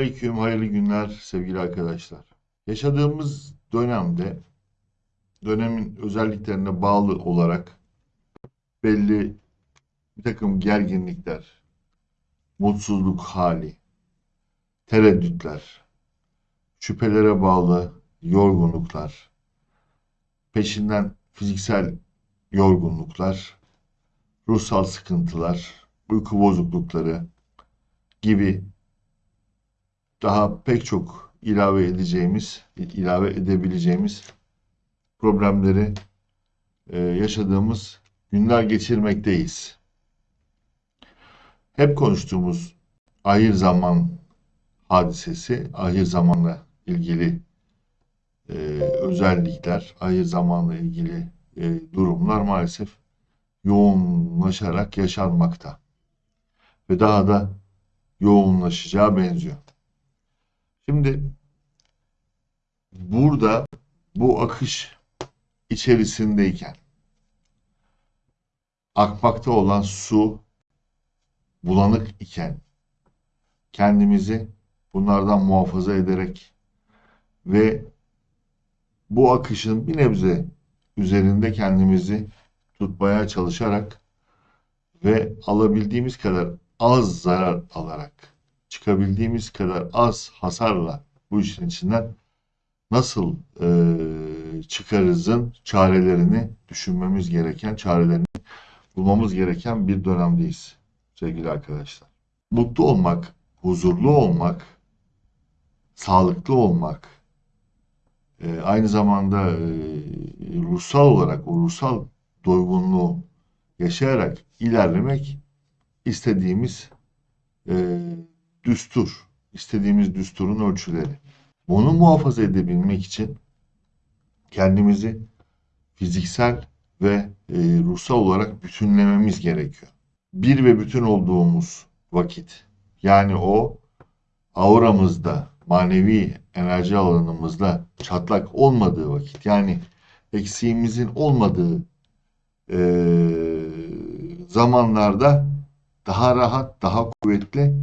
Selamünaleyküm, hayırlı günler sevgili arkadaşlar. Yaşadığımız dönemde dönemin özelliklerine bağlı olarak belli bir takım gerginlikler, mutsuzluk hali, tereddütler, şüphelere bağlı yorgunluklar, peşinden fiziksel yorgunluklar, ruhsal sıkıntılar, uyku bozuklukları gibi daha pek çok ilave edeceğimiz, ilave edebileceğimiz problemleri e, yaşadığımız günler geçirmekteyiz. Hep konuştuğumuz ahir zaman hadisesi, ahir zamanla ilgili e, özellikler, ahir zamanla ilgili e, durumlar maalesef yoğunlaşarak yaşanmakta. Ve daha da yoğunlaşacağı benziyor. Şimdi burada bu akış içerisindeyken akmakta olan su bulanık iken kendimizi bunlardan muhafaza ederek ve bu akışın bir nebze üzerinde kendimizi tutmaya çalışarak ve alabildiğimiz kadar az zarar alarak çıkabildiğimiz kadar az hasarla bu işin içinden nasıl e, çıkarızın çarelerini düşünmemiz gereken, çarelerini bulmamız gereken bir dönemdeyiz sevgili arkadaşlar. Mutlu olmak, huzurlu olmak, sağlıklı olmak, e, aynı zamanda e, ruhsal olarak o ruhsal doygunluğu yaşayarak ilerlemek istediğimiz e, düstur, istediğimiz düsturun ölçüleri. Bunu muhafaza edebilmek için kendimizi fiziksel ve e, ruhsal olarak bütünlememiz gerekiyor. Bir ve bütün olduğumuz vakit, yani o auramızda, manevi enerji alanımızda çatlak olmadığı vakit, yani eksiğimizin olmadığı e, zamanlarda daha rahat, daha kuvvetli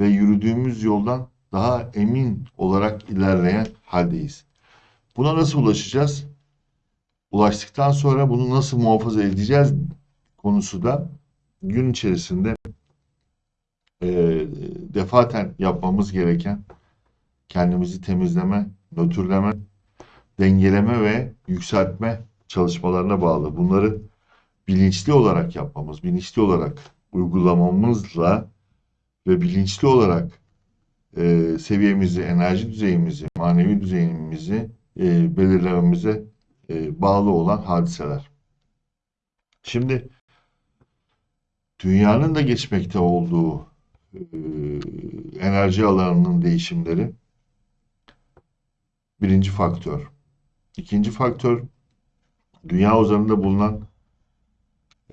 ve yürüdüğümüz yoldan daha emin olarak ilerleyen haldeyiz. Buna nasıl ulaşacağız? Ulaştıktan sonra bunu nasıl muhafaza edeceğiz konusu da gün içerisinde e, defaten yapmamız gereken kendimizi temizleme, nötrleme, dengeleme ve yükseltme çalışmalarına bağlı. Bunları bilinçli olarak yapmamız, bilinçli olarak uygulamamızla ve bilinçli olarak e, seviyemizi, enerji düzeyimizi, manevi düzeyimizi e, belirlememize e, bağlı olan hadiseler. Şimdi dünyanın da geçmekte olduğu e, enerji alanının değişimleri birinci faktör. İkinci faktör dünya üzerinde bulunan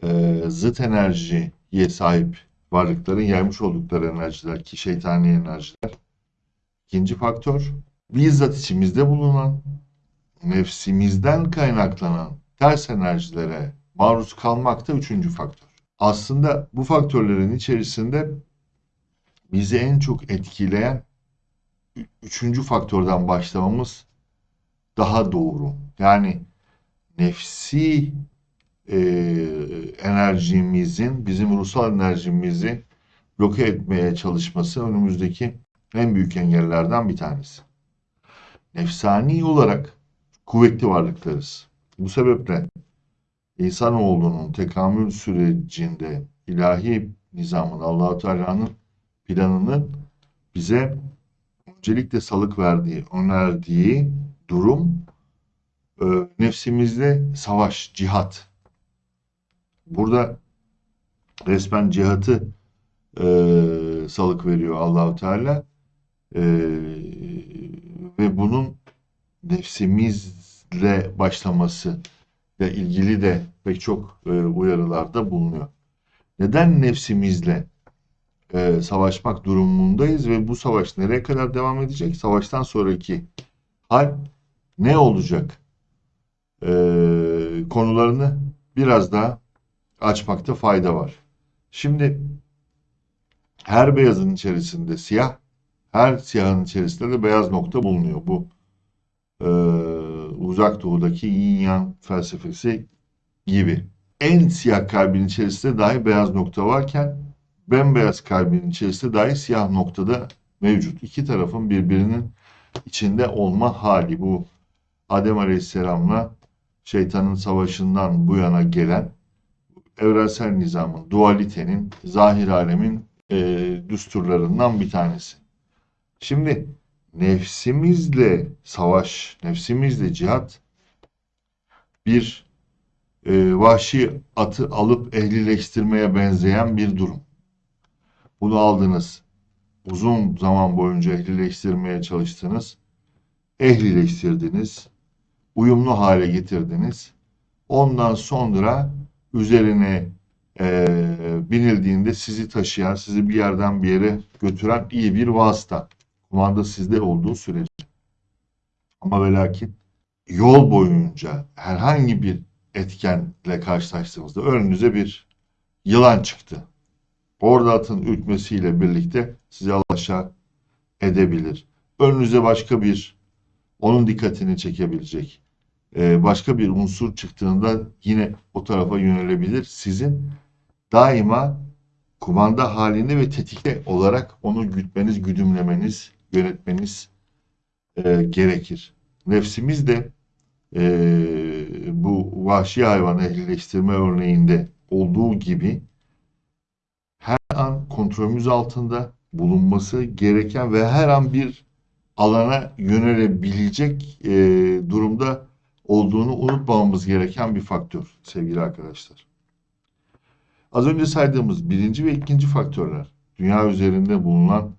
e, zıt enerjiye sahip varlıkların yaymış oldukları enerjiler ki şeytani enerjiler. İkinci faktör bizzat içimizde bulunan nefsimizden kaynaklanan ters enerjilere maruz kalmak da üçüncü faktör. Aslında bu faktörlerin içerisinde bizi en çok etkileyen üçüncü faktörden başlamamız daha doğru. Yani nefsi e, enerjimizin, bizim ruhsal enerjimizi bloke etmeye çalışması önümüzdeki en büyük engellerden bir tanesi. Nefsani olarak kuvvetli varlıklarız. Bu sebeple insanoğlunun tekamül sürecinde ilahi nizamın, Allahu Teala'nın planının bize öncelikle salık verdiği, önerdiği durum e, nefsimizde savaş, cihat. Burada resmen cihatı e, salık veriyor Allahu Teala e, ve bunun nefsimizle başlaması ile ilgili de pek çok e, uyarılarda bulunuyor. Neden nefsimizle e, savaşmak durumundayız ve bu savaş nereye kadar devam edecek? Savaştan sonraki hal ne olacak? E, konularını biraz daha açmakta fayda var. Şimdi her beyazın içerisinde siyah, Her siyahın içerisinde de beyaz nokta bulunuyor. Bu e, uzak doğudaki yin yang felsefesi gibi. En siyah kalbin içerisinde dahi beyaz nokta varken bembeyaz kalbin içerisinde dahi siyah noktada mevcut. İki tarafın birbirinin içinde olma hali bu Adem Aleyhisselam'la şeytanın savaşından bu yana gelen evrensel nizamın, dualitenin, zahir alemin e, düsturlarından bir tanesi. Şimdi nefsimizle savaş, nefsimizle cihat bir e, vahşi atı alıp ehlileştirmeye benzeyen bir durum. Bunu aldınız. Uzun zaman boyunca ehlileştirmeye çalıştınız. Ehlileştirdiniz. Uyumlu hale getirdiniz. Ondan sonra üzerine e, binildiğinde sizi taşıyan, sizi bir yerden bir yere götüren iyi bir vasıta. Kumanda sizde olduğu sürece. Ama ve lakin yol boyunca herhangi bir etkenle karşılaştığımızda önünüze bir yılan çıktı. Orada atın ürkmesiyle birlikte sizi alaşağı edebilir. Önünüze başka bir onun dikkatini çekebilecek e, başka bir unsur çıktığında yine o tarafa yönelebilir. Sizin daima kumanda halinde ve tetikte olarak onu gütmeniz, güdümlemeniz, yönetmeniz e, gerekir. Nefsimiz de e, bu vahşi hayvan ehlileştirme örneğinde olduğu gibi her an kontrolümüz altında bulunması gereken ve her an bir alana yönelebilecek e, durumda olduğunu unutmamamız gereken bir faktör sevgili arkadaşlar. Az önce saydığımız birinci ve ikinci faktörler dünya üzerinde bulunan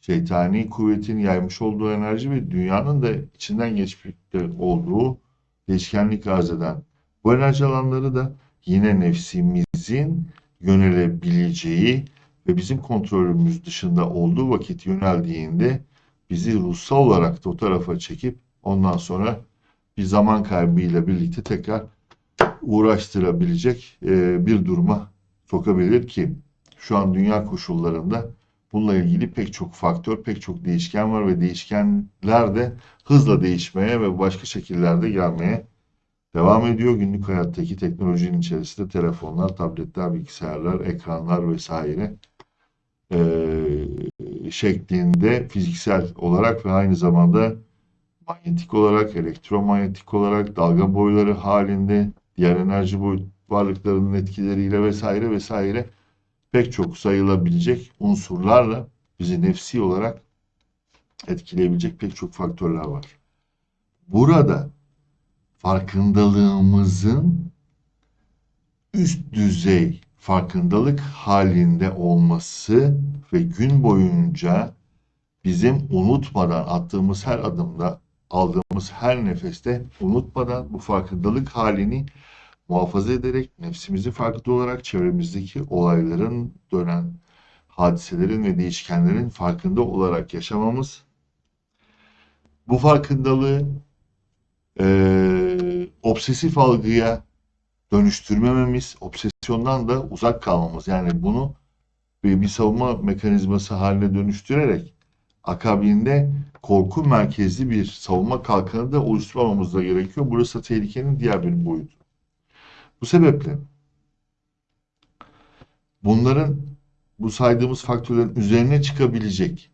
şeytani kuvvetin yaymış olduğu enerji ve dünyanın da içinden geçmekte olduğu değişkenlik arz eden bu enerji alanları da yine nefsimizin yönelebileceği ve bizim kontrolümüz dışında olduğu vakit yöneldiğinde bizi ruhsal olarak da o tarafa çekip ondan sonra bir zaman kaybıyla birlikte tekrar uğraştırabilecek e, bir duruma sokabilir ki şu an dünya koşullarında bununla ilgili pek çok faktör, pek çok değişken var ve değişkenler de hızla değişmeye ve başka şekillerde gelmeye devam ediyor. Günlük hayattaki teknolojinin içerisinde telefonlar, tabletler, bilgisayarlar, ekranlar vesaire e, şeklinde fiziksel olarak ve aynı zamanda manyetik olarak, elektromanyetik olarak, dalga boyları halinde, diğer enerji boy varlıklarının etkileriyle vesaire vesaire pek çok sayılabilecek unsurlarla bizi nefsi olarak etkileyebilecek pek çok faktörler var. Burada farkındalığımızın üst düzey farkındalık halinde olması ve gün boyunca bizim unutmadan attığımız her adımda aldığımız her nefeste unutmadan bu farkındalık halini muhafaza ederek nefsimizi farkında olarak çevremizdeki olayların dönen hadiselerin ve değişkenlerin farkında olarak yaşamamız bu farkındalığı e, obsesif algıya dönüştürmememiz, obsesyondan da uzak kalmamız. Yani bunu bir savunma mekanizması haline dönüştürerek akabinde korku merkezli bir savunma kalkanı da oluşturmamamız da gerekiyor. Burası tehlikenin diğer bir boyutu. Bu sebeple bunların bu saydığımız faktörlerin üzerine çıkabilecek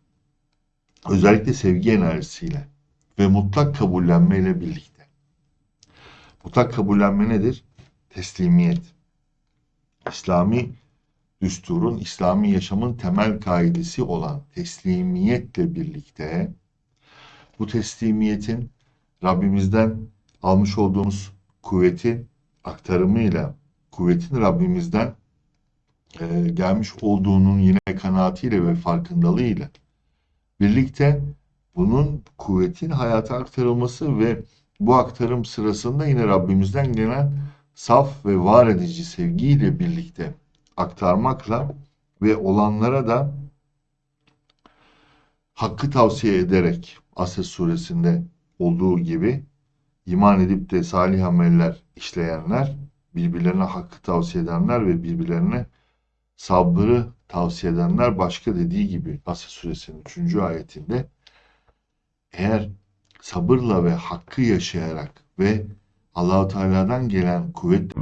özellikle sevgi enerjisiyle ve mutlak kabullenmeyle birlikte. Mutlak kabullenme nedir? Teslimiyet. İslami düsturun, İslami yaşamın temel kaidesi olan teslimiyetle birlikte bu teslimiyetin Rabbimizden almış olduğumuz kuvvetin aktarımıyla, kuvvetin Rabbimizden e, gelmiş olduğunun yine kanaatiyle ve farkındalığıyla birlikte bunun kuvvetin hayata aktarılması ve bu aktarım sırasında yine Rabbimizden gelen saf ve var edici sevgiyle birlikte aktarmakla ve olanlara da hakkı tavsiye ederek Asr suresinde olduğu gibi iman edip de salih ameller işleyenler, birbirlerine hakkı tavsiye edenler ve birbirlerine sabrı tavsiye edenler başka dediği gibi Asr suresinin 3. ayetinde eğer sabırla ve hakkı yaşayarak ve Allahu Teala'dan gelen kuvvet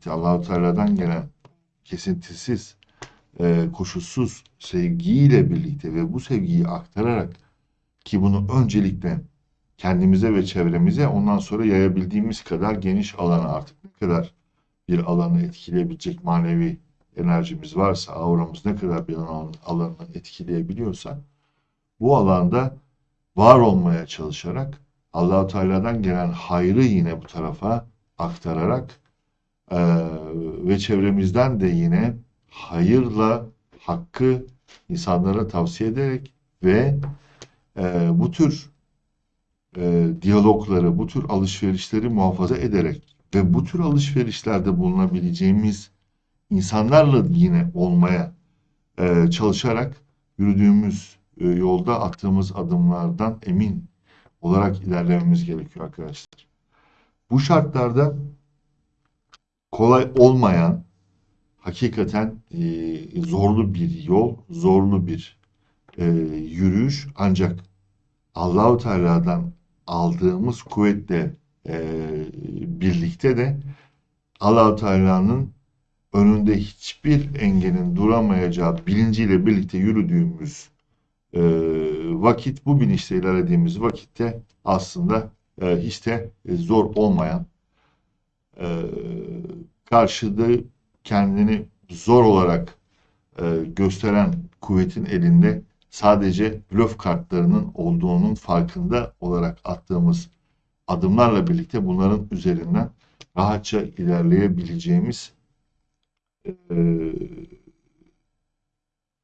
birlikte Allahu Teala'dan gelen kesintisiz, e, koşulsuz sevgiyle birlikte ve bu sevgiyi aktararak ki bunu öncelikle kendimize ve çevremize ondan sonra yayabildiğimiz kadar geniş alana artık ne kadar bir alanı etkileyebilecek manevi enerjimiz varsa, auramız ne kadar bir alan, alanı etkileyebiliyorsa bu alanda var olmaya çalışarak Allahu Teala'dan gelen hayrı yine bu tarafa aktararak ee, ve çevremizden de yine hayırla hakkı insanlara tavsiye ederek ve e, bu tür e, diyalogları, bu tür alışverişleri muhafaza ederek ve bu tür alışverişlerde bulunabileceğimiz insanlarla yine olmaya e, çalışarak yürüdüğümüz e, yolda attığımız adımlardan emin olarak ilerlememiz gerekiyor arkadaşlar. Bu şartlarda kolay olmayan hakikaten e, zorlu bir yol, zorlu bir e, yürüyüş. Ancak Allahu Teala'dan aldığımız kuvvetle e, birlikte de Allahu Teala'nın önünde hiçbir engelin duramayacağı bilinciyle birlikte yürüdüğümüz e, vakit, bu bilinçle ilerlediğimiz vakitte aslında e, hiç de e, zor olmayan e, karşıda kendini zor olarak e, gösteren kuvvetin elinde sadece blöf kartlarının olduğunun farkında olarak attığımız adımlarla birlikte bunların üzerinden rahatça ilerleyebileceğimiz e,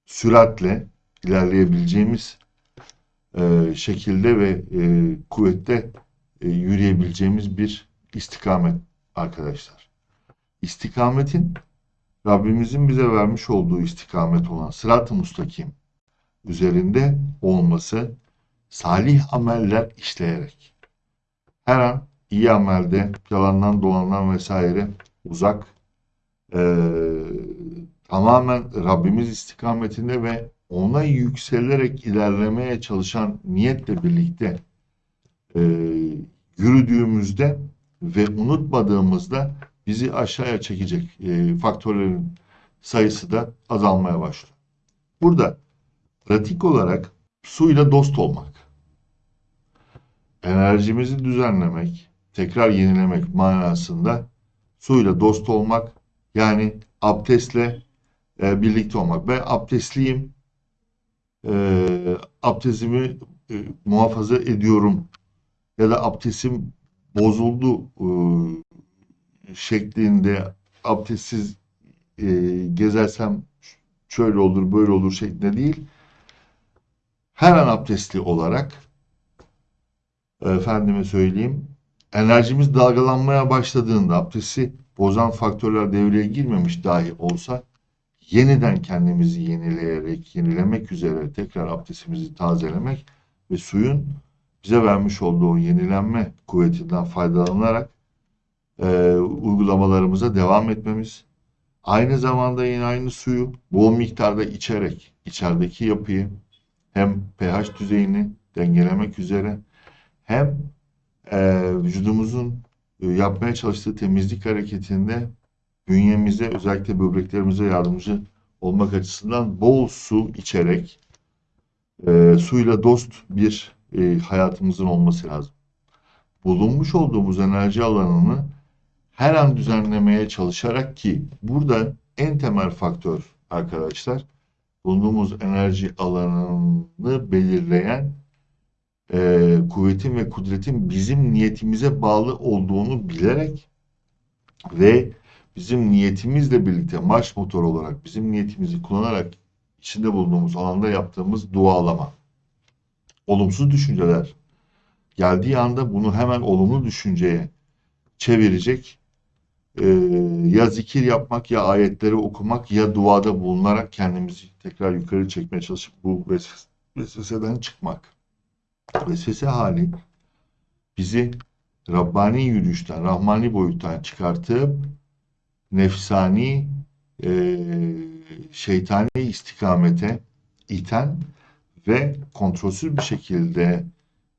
süratle ilerleyebileceğimiz e, şekilde ve e, kuvvette e, yürüyebileceğimiz bir istikamet arkadaşlar. İstikametin Rabbimizin bize vermiş olduğu istikamet olan sırat-ı mustakim üzerinde olması salih ameller işleyerek her an iyi amelde yalandan dolandan vesaire uzak e, tamamen Rabbimiz istikametinde ve ona yükselerek ilerlemeye çalışan niyetle birlikte e, yürüdüğümüzde ve unutmadığımızda bizi aşağıya çekecek e, faktörlerin sayısı da azalmaya başlıyor. Burada pratik olarak suyla dost olmak, enerjimizi düzenlemek, tekrar yenilemek manasında suyla dost olmak, yani abdestle e, birlikte olmak. Ben abdestliyim, e, abdestimi e, muhafaza ediyorum ya da abdestim bozuldu e, şeklinde abdestsiz e, gezersem şöyle olur böyle olur şeklinde değil. Her an abdestli olarak efendime söyleyeyim enerjimiz dalgalanmaya başladığında abdesti bozan faktörler devreye girmemiş dahi olsa yeniden kendimizi yenileyerek, yenilemek üzere tekrar abdestimizi tazelemek ve suyun bize vermiş olduğu yenilenme kuvvetinden faydalanarak e, uygulamalarımıza devam etmemiz. Aynı zamanda yine aynı suyu bol miktarda içerek içerideki yapıyı hem pH düzeyini dengelemek üzere hem e, vücudumuzun e, yapmaya çalıştığı temizlik hareketinde bünyemize özellikle böbreklerimize yardımcı olmak açısından bol su içerek e, suyla dost bir e, hayatımızın olması lazım. Bulunmuş olduğumuz enerji alanını her an düzenlemeye çalışarak ki burada en temel faktör arkadaşlar bulunduğumuz enerji alanını belirleyen e, kuvvetin ve kudretin bizim niyetimize bağlı olduğunu bilerek ve bizim niyetimizle birlikte marş motor olarak bizim niyetimizi kullanarak içinde bulunduğumuz alanda yaptığımız dualama. Olumsuz düşünceler geldiği anda bunu hemen olumlu düşünceye çevirecek e, ya zikir yapmak ya ayetleri okumak ya duada bulunarak kendimizi tekrar yukarı çekmeye çalışıp bu vesves- vesveseden çıkmak. Vesvese hali bizi Rabbani yürüyüşten, Rahmani boyuttan çıkartıp nefsani, e, şeytani istikamete iten ve kontrolsüz bir şekilde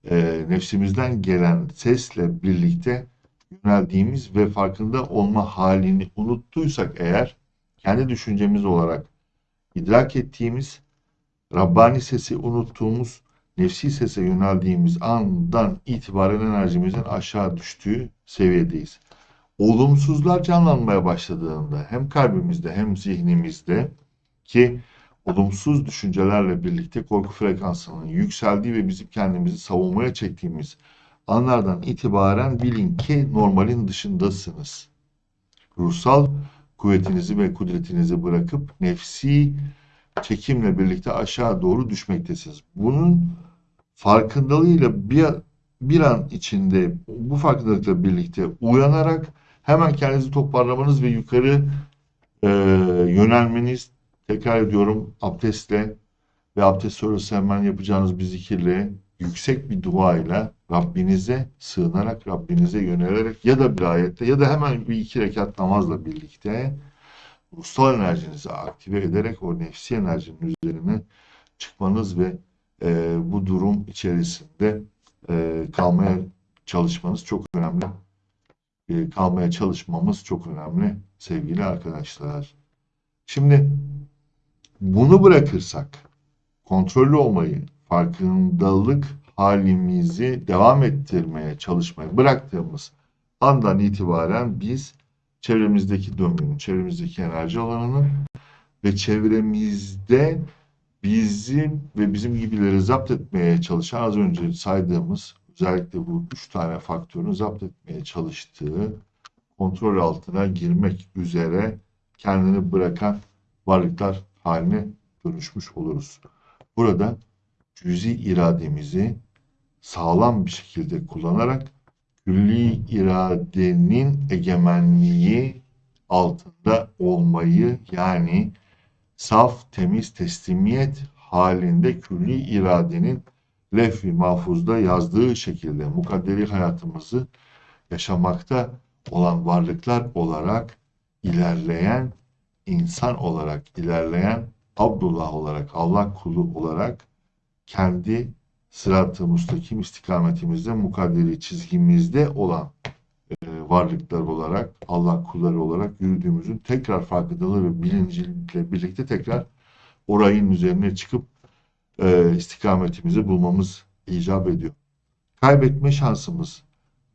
e, nefsimizden gelen sesle birlikte yöneldiğimiz ve farkında olma halini unuttuysak eğer kendi düşüncemiz olarak idrak ettiğimiz Rabbani sesi unuttuğumuz nefsi sese yöneldiğimiz andan itibaren enerjimizin aşağı düştüğü seviyedeyiz. Olumsuzlar canlanmaya başladığında hem kalbimizde hem zihnimizde ki olumsuz düşüncelerle birlikte korku frekansının yükseldiği ve bizim kendimizi savunmaya çektiğimiz anlardan itibaren bilin ki normalin dışındasınız. Ruhsal kuvvetinizi ve kudretinizi bırakıp nefsi çekimle birlikte aşağı doğru düşmektesiniz. Bunun farkındalığıyla bir, bir an içinde bu farkındalıkla birlikte uyanarak hemen kendinizi toparlamanız ve yukarı e, yönelmeniz tekrar ediyorum abdestle ve abdest sonrası hemen yapacağınız bir zikirle yüksek bir duayla Rabbinize sığınarak Rabbinize yönelerek ya da bir ayette ya da hemen bir iki rekat namazla birlikte ruhsal enerjinizi aktive ederek o nefsi enerjinin üzerine çıkmanız ve e, bu durum içerisinde e, kalmaya çalışmanız çok önemli. E, kalmaya çalışmamız çok önemli sevgili arkadaşlar. Şimdi bunu bırakırsak kontrollü olmayı, farkındalık halimizi devam ettirmeye çalışmayı bıraktığımız andan itibaren biz çevremizdeki döngünün, çevremizdeki enerji alanının ve çevremizde bizim ve bizim gibileri zapt etmeye çalışan az önce saydığımız özellikle bu üç tane faktörün zapt etmeye çalıştığı kontrol altına girmek üzere kendini bırakan varlıklar haline dönüşmüş oluruz. Burada cüzi irademizi sağlam bir şekilde kullanarak külli iradenin egemenliği altında olmayı yani saf, temiz teslimiyet halinde külli iradenin lef-i mahfuzda yazdığı şekilde mukadderi hayatımızı yaşamakta olan varlıklar olarak ilerleyen insan olarak ilerleyen Abdullah olarak Allah kulu olarak kendi sırat-ı müstakim istikametimizde mukadderi çizgimizde olan e, varlıklar olarak Allah kulları olarak yürüdüğümüzün tekrar farkındalığı ve bilinciyle birlikte tekrar orayın üzerine çıkıp e, istikametimizi bulmamız icap ediyor. Kaybetme şansımız,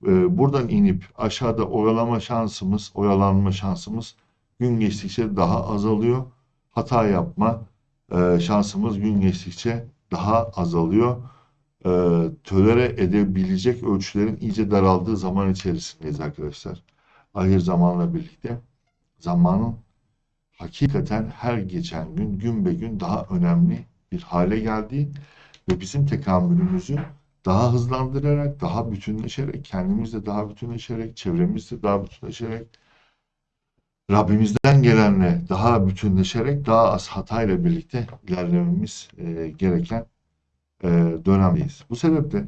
e, buradan inip aşağıda oyalama şansımız, oyalanma şansımız gün geçtikçe daha azalıyor. Hata yapma e, şansımız gün geçtikçe daha azalıyor. E, tölere edebilecek ölçülerin iyice daraldığı zaman içerisindeyiz arkadaşlar. Ahir zamanla birlikte zamanın hakikaten her geçen gün gün be gün daha önemli bir hale geldiği ve bizim tekamülümüzü daha hızlandırarak, daha bütünleşerek, kendimizle daha bütünleşerek, çevremizle daha bütünleşerek, Rabbimizden gelenle daha bütünleşerek, daha az hatayla birlikte ilerlememiz e, gereken e, dönemdeyiz. Bu sebeple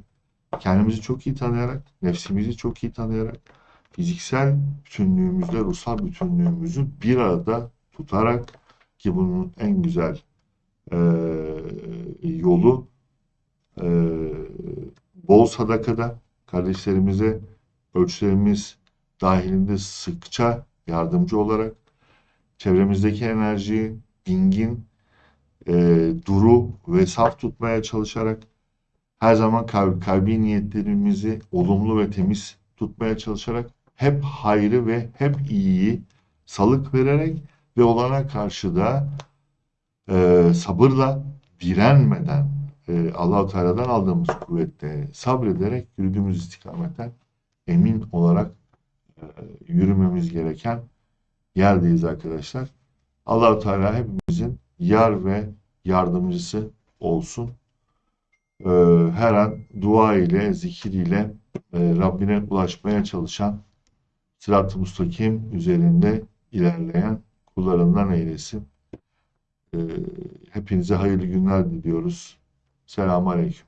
kendimizi çok iyi tanıyarak, nefsimizi çok iyi tanıyarak, fiziksel bütünlüğümüzle ruhsal bütünlüğümüzü bir arada tutarak ki bunun en güzel e, yolu e, bol sadakada kardeşlerimize ölçülerimiz dahilinde sıkça yardımcı olarak. Çevremizdeki enerjiyi dingin, e, duru ve saf tutmaya çalışarak her zaman kalb, kalbi niyetlerimizi olumlu ve temiz tutmaya çalışarak hep hayrı ve hep iyiyi salık vererek ve olana karşı da e, sabırla, direnmeden, e, Allahu Teala'dan aldığımız kuvvetle sabrederek yürüdüğümüz istikametten emin olarak yürümemiz gereken yerdeyiz arkadaşlar. Allahu Teala hepimizin yar ve yardımcısı olsun. E, her an dua ile, zikir ile e, Rabbine ulaşmaya çalışan sırat-ı müstakim üzerinde ilerleyen kullarından eylesin. E, hepinize hayırlı günler diliyoruz. Selamun Aleyküm.